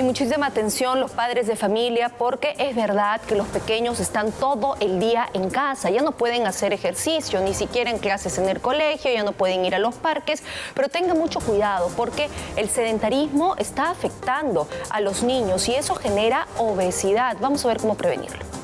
Y muchísima atención los padres de familia porque es verdad que los pequeños están todo el día en casa, ya no pueden hacer ejercicio, ni siquiera en clases en el colegio, ya no pueden ir a los parques, pero tengan mucho cuidado porque el sedentarismo está afectando a los niños y eso genera obesidad. Vamos a ver cómo prevenirlo.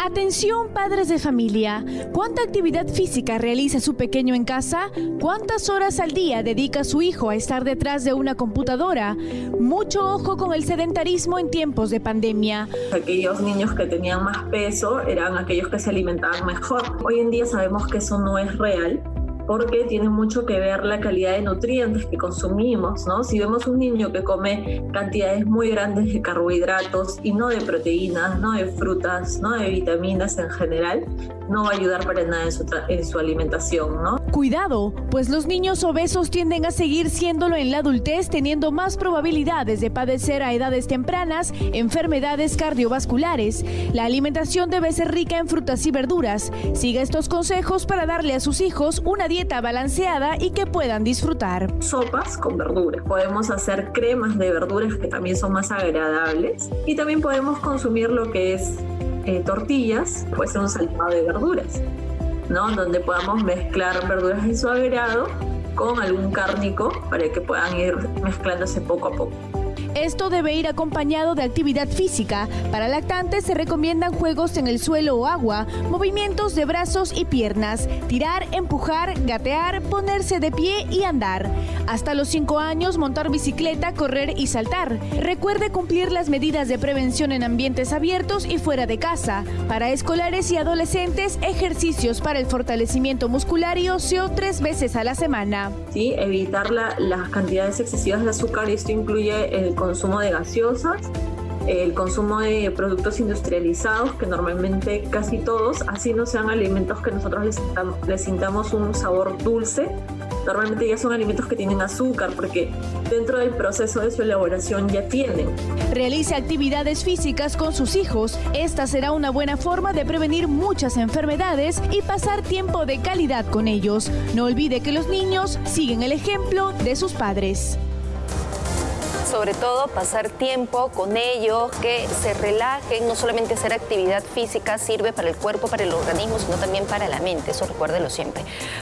Atención padres de familia, ¿cuánta actividad física realiza su pequeño en casa? ¿Cuántas horas al día dedica su hijo a estar detrás de una computadora? Mucho ojo con el sedentarismo en tiempos de pandemia. Aquellos niños que tenían más peso eran aquellos que se alimentaban mejor. Hoy en día sabemos que eso no es real porque tiene mucho que ver la calidad de nutrientes que consumimos, ¿no? Si vemos un niño que come cantidades muy grandes de carbohidratos y no de proteínas, no de frutas, no de vitaminas en general, no va a ayudar para nada en su, en su alimentación, ¿no? Cuidado, pues los niños obesos tienden a seguir siéndolo en la adultez, teniendo más probabilidades de padecer a edades tempranas enfermedades cardiovasculares. La alimentación debe ser rica en frutas y verduras. Siga estos consejos para darle a sus hijos una dieta balanceada y que puedan disfrutar. Sopas con verduras. Podemos hacer cremas de verduras que también son más agradables. Y también podemos consumir lo que es eh, tortillas, puede ser un saltado de verduras, ¿no? Donde podamos mezclar verduras de su agrado con algún cárnico para que puedan ir mezclándose poco a poco. Esto debe ir acompañado de actividad física. Para lactantes se recomiendan juegos en el suelo o agua, movimientos de brazos y piernas, tirar, empujar, gatear, ponerse de pie y andar. Hasta los 5 años montar bicicleta, correr y saltar. Recuerde cumplir las medidas de prevención en ambientes abiertos y fuera de casa. Para escolares y adolescentes, ejercicios para el fortalecimiento muscular y óseo tres veces a la semana. Sí, evitar las cantidades excesivas de azúcar. Esto incluye el consumo de gaseosas, el consumo de productos industrializados, que normalmente casi todos, así no sean alimentos que nosotros les, sintamos un sabor dulce, normalmente ya son alimentos que tienen azúcar porque dentro del proceso de su elaboración ya tienen. Realice actividades físicas con sus hijos. Esta será una buena forma de prevenir muchas enfermedades y pasar tiempo de calidad con ellos. No olvide que los niños siguen el ejemplo de sus padres sobre todo pasar tiempo con ellos, que se relajen, no solamente hacer actividad física sirve para el cuerpo, para el organismo, sino también para la mente, eso recuérdelo siempre.